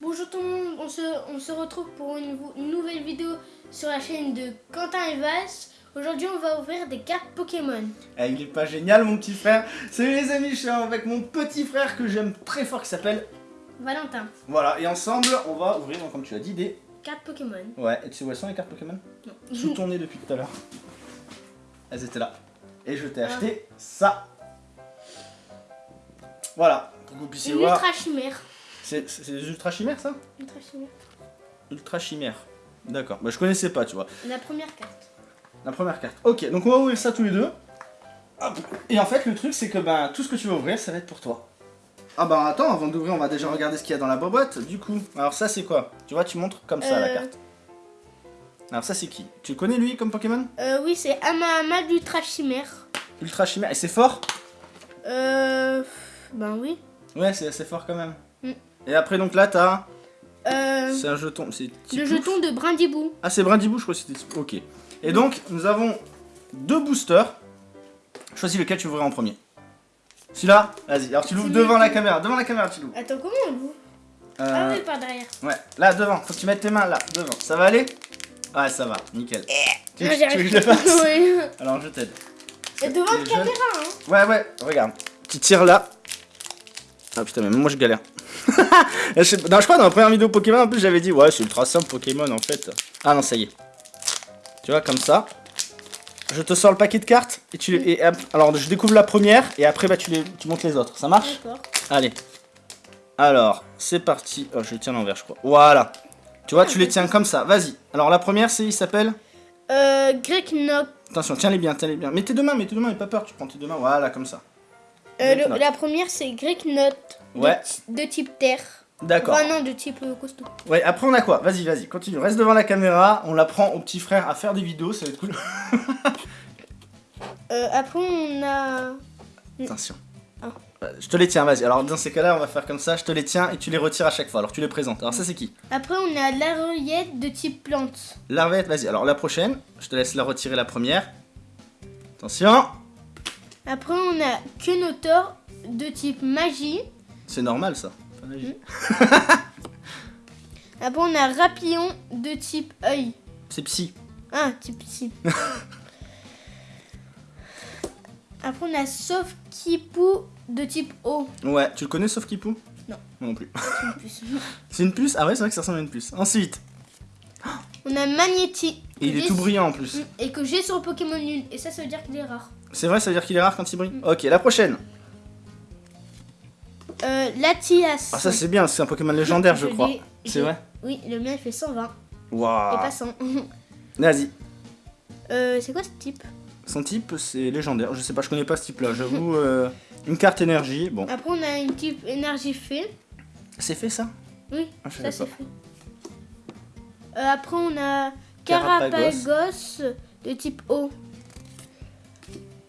Bonjour tout le monde, on se, on se retrouve pour une, nouvelle vidéo sur la chaîne de Quentin et Vas. Aujourd'hui on va ouvrir des cartes Pokémon. Eh, il est pas génial mon petit frère Salut les amis, je suis avec mon petit frère que j'aime très fort qui s'appelle... Valentin, Voilà, et ensemble on va ouvrir, donc, comme tu l'as dit, des... cartes Pokémon. Ouais, et tu sais où elles sont les cartes Pokémon? Sous ton nez depuis tout à l'heure. Elles étaient là. Et je t'ai Ah. acheté ça. Voilà, pour que vous puissiez Une voir. ultra chimère. C'est des ultra chimères ça? Ultra chimère. Ultra chimères. D'accord, bah je connaissais pas, tu vois. La première carte. La première carte. Ok, donc on va ouvrir ça tous les deux. Hop. Et en fait, le truc, c'est que ben, tout ce que tu vas ouvrir, ça va être pour toi. Ah bah attends, avant d'ouvrir, on va déjà regarder ce qu'il y a dans la boîte. Du coup, alors ça, c'est quoi? Tu vois, tu montres comme ça la Euh. carte. Alors ça, c'est qui? Tu le connais lui comme Pokémon? Euh, oui, c'est Amahama d'ultra chimère. Ultra chimère. Et c'est fort? Euh. Ben oui. Ouais, c'est assez fort quand même. Et après, donc là, t'as. Euh. C'est un jeton. C'est Le jeton de Brindibou. Ah, c'est Brindibou, je crois que c'était. Ok. Et donc, nous avons deux boosters. Choisis lequel tu ouvrir en premier. Celui-là Vas-y. Alors, tu l'ouvres devant la caméra. Devant la caméra, tu l'ouvres. Attends, comment on l'ouvre? Ah Euh, oui, par derrière. Ouais, là devant, faut que tu mettes tes mains là, devant. Ça va aller? Ouais, ça va, nickel. Tu, Non, tu veux que arrive je le fasse Oui. Alors je t'aide. Et devant la caméra, hein. Ouais, ouais, regarde. Tu tires là. Ah putain, mais moi je galère. je, sais- non, je crois dans la première vidéo Pokémon, en plus j'avais dit, ouais, c'est ultra simple Pokémon en fait. Ah non, ça y est. Tu vois, comme ça. Je te sors le paquet de cartes et tu les- et, alors je découvre la première et après bah tu les tu montes les autres. Ça marche D'accord. Allez. Alors, c'est parti. Oh, je les tiens l'envers, je crois. Voilà. Tu vois, tu les tiens comme ça. Vas-y. Alors, la première, c'est, il s'appelle. Euh, Greg Knock. Attention, tiens-les bien, tiens-les bien. Mets tes deux mains, mets tes deux mains, n'aie pas peur. Tu prends tes deux mains, voilà, comme ça. Euh, le- la première, c'est Greg Knot. De Ouais. De, type terre. D'accord. Enfin, non, de type euh, costaud. Ouais, après, on a quoi? Vas-y, vas-y, continue. Reste devant la caméra. On apprend au petit frère à faire des vidéos, ça va être cool. Euh, après, on a. Attention. Ah. Euh, Je te les tiens, vas-y. Alors, dans ces cas-là, on va faire comme ça. Je te les tiens et tu les retires à chaque fois. Alors, tu les présentes. Alors, ça, c'est qui? Après, on a l'arriette de type plante. Larvette, vas-y. Alors, la prochaine, je te laisse la retirer la première. Attention. Après, on a Kenotor de type magie. C'est normal, ça. Pas magie. Après, on a Rapillon de type œil. C'est psy. Ah, type psy. Après, on a Sofkipou de type eau. Ouais, tu le connais sauf Kipou? Non. Moi non plus. Une puce. C'est une puce? Ah ouais, c'est vrai que ça ressemble à une puce. Ensuite, on a Magnéti. et il est tout brillant en plus. Et que j'ai sur Pokémon Lune. Et ça, ça veut dire qu'il est rare. C'est vrai, ça veut dire qu'il est rare quand il brille? Ok, la prochaine. Euh, Latias. Ah ça c'est bien, c'est un Pokémon légendaire je Je crois. C'est vrai Oui, le mien il fait 120 et Waouh pas 100. Vas-y. euh, c'est quoi ce type? Son type c'est légendaire, je sais pas, je connais pas ce type là, j'avoue. euh, une carte énergie, bon. Après on a une type énergie fée. C'est fait ça? Oui, Ah, je ça c'est pas. fait. Euh, après on a Carapagos. Carapagos de type eau.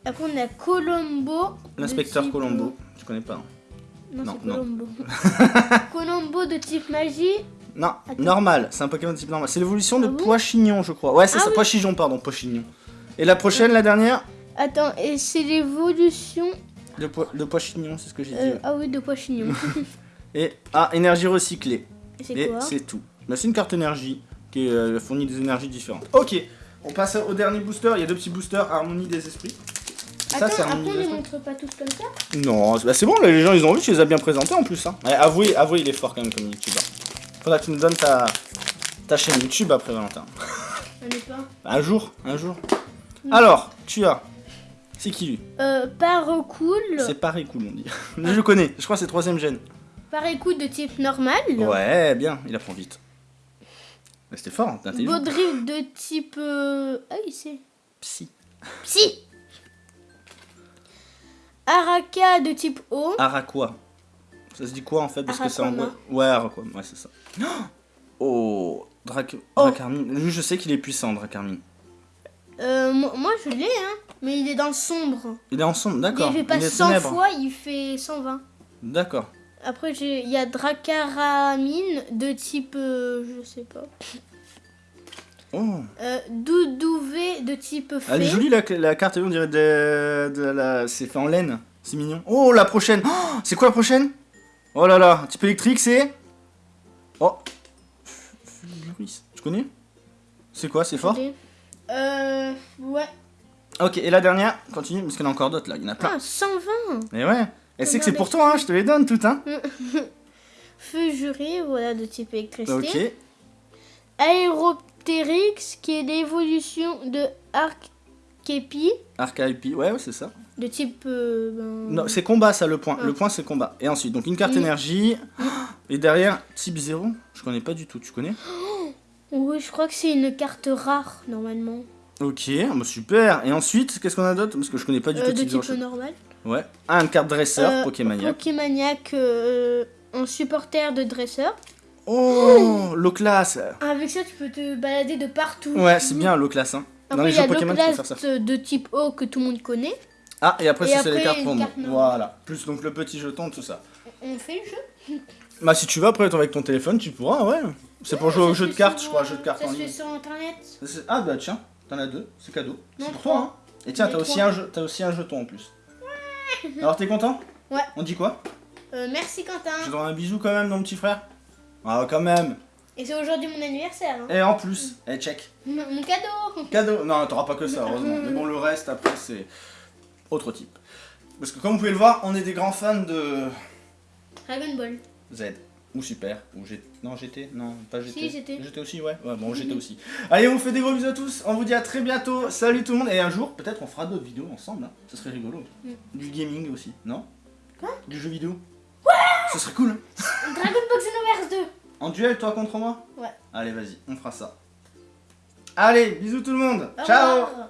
Après on a Colombo. L'inspecteur Colombo. Tu connais pas hein? Non, Non, c'est. Colombo. Colombo de type magie. Non, Attends. normal, c'est un Pokémon de type normal. C'est l'évolution de Ah Poichignon je crois. Ouais, c'est Ah ça, oui. Poichignon, pardon, Poichignon. Et la prochaine, la dernière Attends, et c'est l'évolution. De, po de Poichignon, c'est ce que j'ai dit. euh, ouais. ah oui, de Poichignon. Et, ah, énergie recyclée. Et c'est Et quoi c'est tout. Bah, c'est une carte énergie qui euh, fournit des énergies différentes. Ok, on passe au dernier booster. Il y a deux petits boosters Harmonie des esprits. Ça, Attends, c'est après on esprits. montre pas tous comme ça Non, c'est bah, c'est bon, là, les gens ils ont vu, tu les as bien présentés en plus. Hein. Ouais, avouez, avouez, il est fort quand même comme youtubeur. Faudra que tu nous donnes ta, ta chaîne YouTube après, Valentin. On est pas. Un jour, un jour. Alors, tu as. C'est qui lui? Euh, Parocool. C'est pareil cool, on dit. Je le connais, je crois que c'est troisième gène. Parocool de type normal. Ouais, bien, il apprend vite. C'était fort, hein, intelligent. Baudrive de type. Euh... Ah, il sait. Psy. Psy Araka de type eau. Araquois. Ça se dit quoi en fait Parce que c'est en. Ouais, Araquois, ouais, c'est ça. Oh Drac... Dracarmine. Lui, je sais qu'il est puissant, Dracarmine. Euh, moi, je l'ai, hein. Mais il est dans le sombre. Il est en sombre, d'accord. Il fait pas est 100 ténèbres. fois, il fait 120. D'accord. Après, j'ai- il y a Dracaramine de type. euh, je sais pas. Oh. Euh, Doudouvé de type fée. Elle est jolie la, la carte, on dirait de, de la... C'est fait en laine. C'est mignon. Oh, la prochaine Oh, C'est quoi la prochaine? Oh là là, un type électrique, c'est Oh. Tu connais? C'est quoi C'est fort? Euh. Ouais. Ok, et la dernière, continue, parce qu'il y en a encore d'autres là, il y en a plein. Ah, 120 Et ouais, et c'est que c'est pour toi, hein, je te les donne toutes, hein. Feu juré, voilà, de type électricité. Ok, Aéroptérix, qui est l'évolution de Archepi, Archive, ouais, ouais, c'est ça. de type. euh, ben, Non, c'est combat ça, le point. Ah. Le point, c'est combat. Et ensuite, donc une carte énergie. Et derrière, type 0, je connais pas du tout, tu connais? Oui, je crois que c'est une carte rare, normalement. Ok, bah super. Et ensuite, qu'est-ce qu'on a d'autre? Parce que je connais pas du Euh, tout de type 0. type normal. Ouais. Ah, une carte dresseur, Euh, Pokémaniac. Pokémaniac, euh, un supporter de dresseur. Oh, low class. Avec ça, tu peux te balader de partout. Ouais, c'est bien low class. Hein. Dans Après, les y a jeux Pokémon, tu peux faire ça. de type O que tout le monde connaît. Ah, et après, Et ça, c'est les cartes pour moi. Voilà. Plus donc le petit jeton, tout ça. On fait le jeu. Bah, si tu veux, après, avec ton téléphone, tu pourras, ouais. C'est pour jouer Ça au jeu de cartes, je crois, jeu de cartes Ça en se fait ligne. sur internet. Ça, c'est- Ah, bah tiens, t'en as deux, c'est cadeau. C'est pour toi, hein. Et tiens, t'as aussi, un aussi un jeton en plus. Alors, t'es content? Ouais. On dit quoi? Euh, merci Quentin. Je te donne un bisou quand même, mon petit frère Ah, quand même Et c'est aujourd'hui mon anniversaire. hein. Et en plus, eh, check. Mon mon cadeau. Cadeau Non, t'auras pas que ça, heureusement. Mais bon, le reste, après, c'est autre type. Parce que comme vous pouvez le voir, on est des grands fans de Dragon Ball. Z. Ou Super. Ou GT. Non, GT Non, pas GT. Si, GT. GT aussi, ouais. Ouais, bon, GT aussi. Allez, on vous fait des gros bisous à tous. On vous dit à très bientôt. Salut tout le monde. Et un jour, peut-être, on fera d'autres vidéos ensemble. Hein. Ça serait rigolo. Mm. Du gaming aussi, non? Quoi? Du jeu vidéo Ça serait cool. hein. Dragon Ball Xenoverse 2. En duel, toi contre moi? Ouais. Allez, vas-y, on fera ça. Allez, bisous tout le monde. Au Ciao revoir.